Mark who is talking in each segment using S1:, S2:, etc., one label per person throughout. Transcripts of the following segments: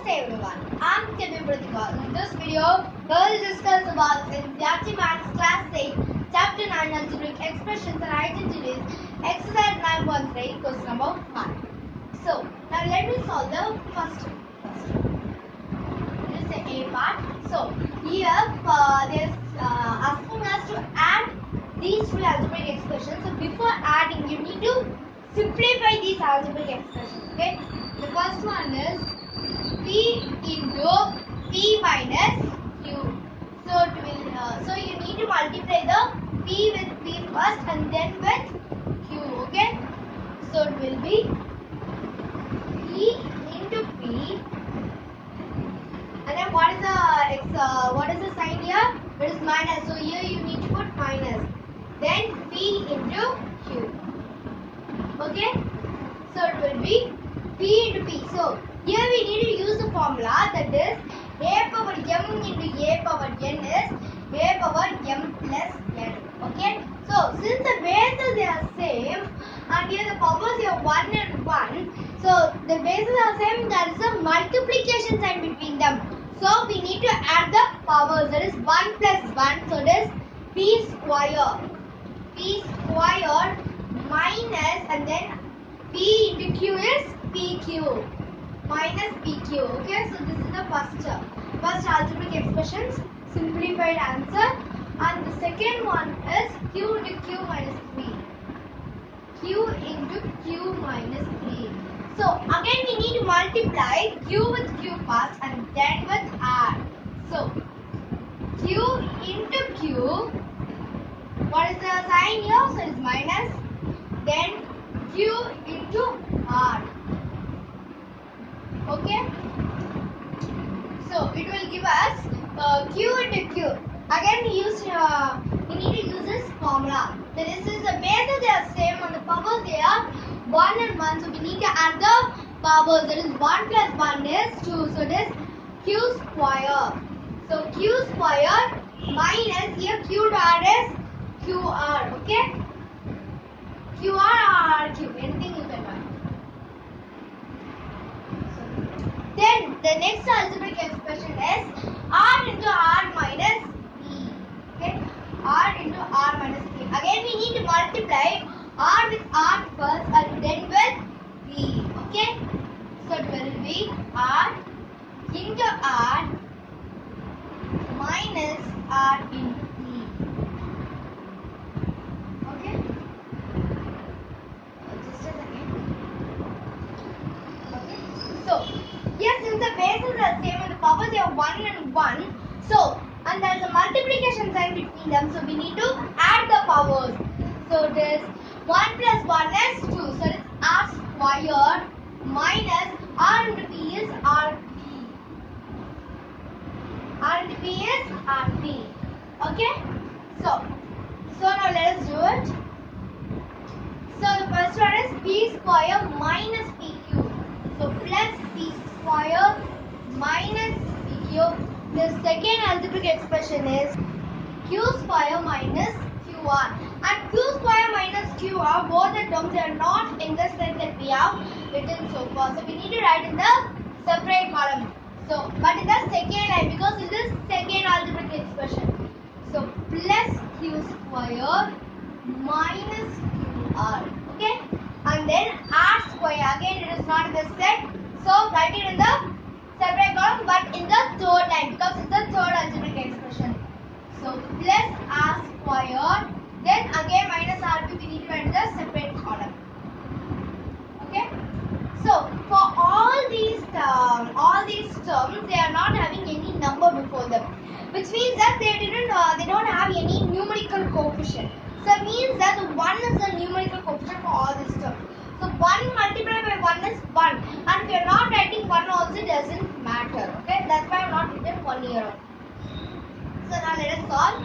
S1: Namaste everyone, I'm Kevin Pratika. In this video, we'll discuss about NCERT Maths Class 8, Chapter 9 Algebraic Expressions and Identities, Exercise 9.3, question number 1. So, now let me solve the first question. This is the A part. So, here uh, there's uh, asking us to add these three algebraic expressions. So, before adding, you need to simplify these algebraic expressions. Okay. The first one is p into p minus q. So it will. Uh, so you need to multiply the p with p first and then with q. Okay. So it will be p into p. And then what is the? Uh, what is the sign here? It is minus. So here you need to put minus. Then p into q. Okay. So it will be p into p. So here we need to use the formula that is a power m into a power n is a power m plus n. Okay. So since the bases they are same and here the powers are 1 and 1. So the bases are same. There is a multiplication sign between them. So we need to add the powers. That is 1 plus 1. So it is p square. p square minus and then p into q is pq minus pq. Okay, so this is the first term. first algebraic expressions simplified answer, and the second one is q into q minus p. q into q minus p. So again we need to multiply q with q first and then with r. So q into q. What is the sign here? So it's minus. Then q into r. Okay. So it will give us uh, q into q. Again, we use uh, we need to use this formula. this is, the bases they are same and the powers they are one and one. So we need to add the powers. That is one plus one is two. So it is q square. So q square minus here q dot is qr. Okay. QR or anything you can write. Then the next algebraic expression is R into R minus P. Okay, R into R minus P. Again, we need to multiply R with R first and then with P. Okay, so it will be R into R minus R into P. Okay. Just a second. Okay. So, yes, since the bases are same and the powers are 1 and 1, so, and there is a them, so we need to add the powers. So, this 1 plus 1 is 2, so it is r squared minus r into p is rp. r p is rp. Okay? So, so now let us do it. So the first one is p square minus pq. So plus p square minus pq. The second algebraic expression is q square minus qr. And q square minus qr, both the terms are not in the set that we have written so far. So we need to write in the separate column. So, but in the second line, because in this second algebraic expression. So plus q square minus qr. Okay? And then r square. Again, it is not in the set. So write it in the separate column, but in the third line because it's the third algebraic expression. So plus r squared. Then again minus rp we need to in the separate column. Okay? So for all these term, all these terms, they are not having any number before them, which means that they didn't, uh, they don't have any numerical coefficient. So it means that one is the numerical coefficient for all these terms. So one multiplied by one is one, and if you are not writing one also it doesn't matter. Okay, that's why I am not written one here. So now let us solve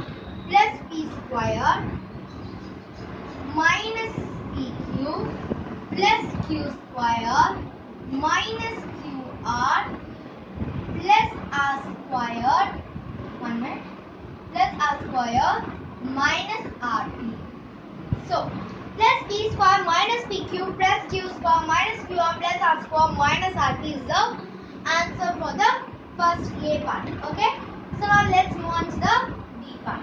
S1: plus p square minus pq plus q square minus qr plus r square one minute plus r square minus rp. So plus p square minus pq plus q square minus qr plus r square minus rp is the answer for the first A part. Okay. So now let's move on to the B part.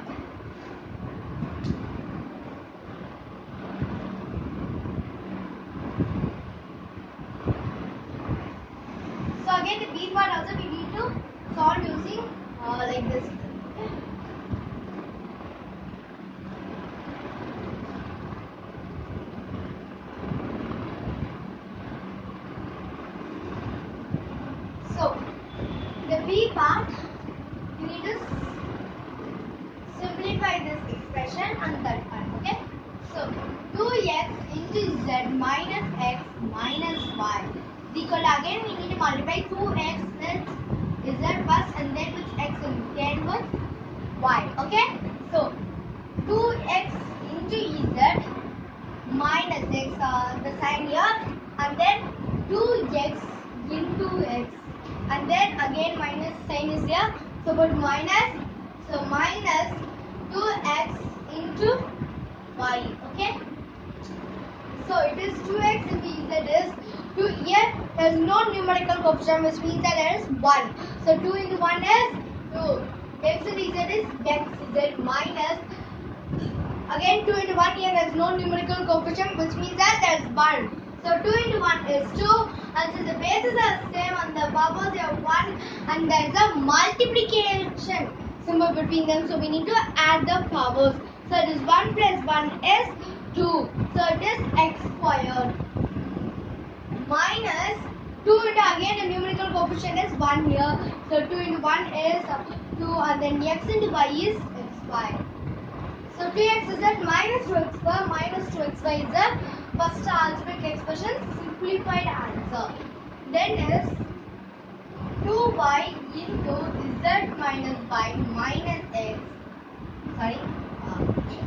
S1: So again the B part also we need to solve using uh, like this. So, the B part, need simplify this expression and that part, okay? So, 2x into z minus x minus y equal again we need to multiply 2x with z and then with x and then with y, okay? So, 2x into z minus x, uh, the sign here, and then 2x into x, and then again minus sign is here. So put minus, so minus 2x into y, okay? So it is 2x into z is 2, here there is no numerical coefficient which means that there is 1. So 2 into 1 is 2. x into z is x z minus Again 2 into 1 here there is no numerical coefficient which means that there is 1. So 2 into 1 is 2 and since the bases are the same and the powers are 1 and there is a multiplication symbol between them so we need to add the powers. So it is 1 plus 1 is 2. So it is x squared minus 2 into again the numerical coefficient is 1 here. So 2 into 1 is 2 and then x into y is x squared. So 2x is that minus 2x square minus 2xy is the first algebraic expression simplified answer. Then is 2y into z minus y minus x. Sorry. uh, x.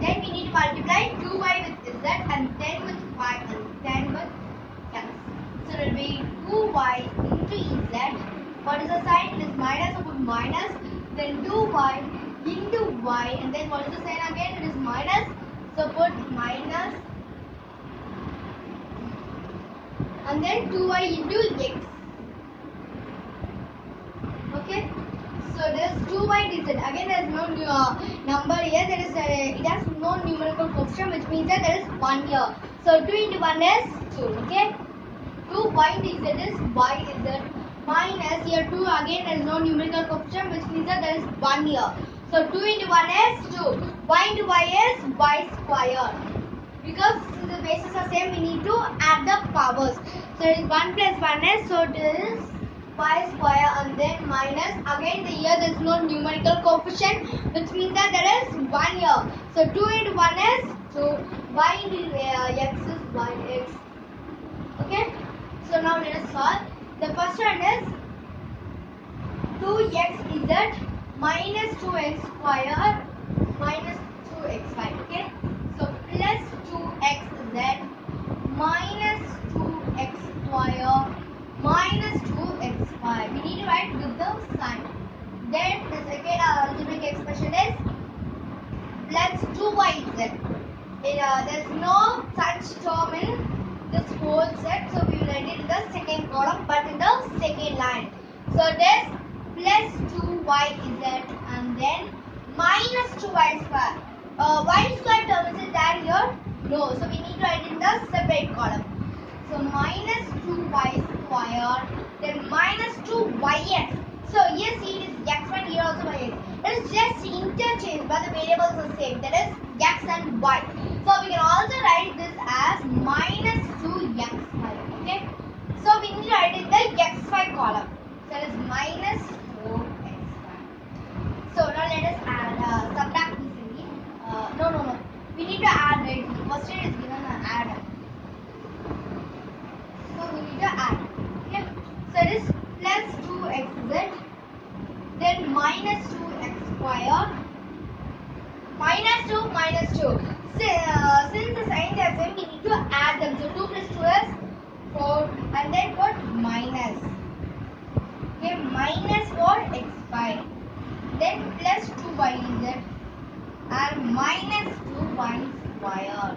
S1: Then we need to multiply 2y with z and then with y and then with x. So it will be 2y into z. What is the sign? It is minus, put minus. Then 2y into y and then what is the sign again? It is minus. So put minus and then 2y into x. Okay. So there is 2y dz. Again there is no uh, number here. There is uh, it has no numerical coefficient which means that there is 1 here. So 2 into 1 is 2. Okay. 2y dz is y z minus here 2 again there is no numerical coefficient which means that there is 1 here. So 2 into 1 is 2. y into y is y square. Because the bases are same, we need to add the powers. So it is 1 plus 1 is, so it is y square and then minus, again the here there is no numerical coefficient which means that there is 1 here. So 2 into 1 is 2, y into uh, x is y x. Okay, so now let us solve. The first one is 2x is that minus 2x square minus 2xy okay? So plus 2xz minus 2x square minus 2xy we need to write with the sign. Then the second algebraic expression is plus 2yz uh, there's no such term in this whole set so we will write it in the second column but in the second line. So this plus 2 y z and then minus 2y square. Uh, y square term is there here? No. So we need to write in the separate column. So minus 2y square then minus 2yx. So yes, it is x1 here also yx. It is just interchange but the variables are same. That is x and y. So we can also write this as minus 2x. Okay. So we need to write in the 2x square. Minus 2 minus 2. Si- uh, since the signs are same, we need to add them. So 2 plus 2 is 4. And then put minus. Okay, minus 4x5. Then plus 2yz and minus 2y square.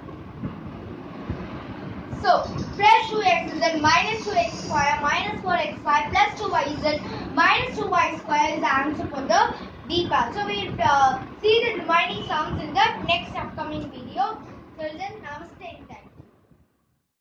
S1: So, plus 2x and minus 2x square minus 4xy plus 2yz minus 2y square is the answer for the D part. So we'll uh, see the remaining sums in the next upcoming video. Till then, namaste.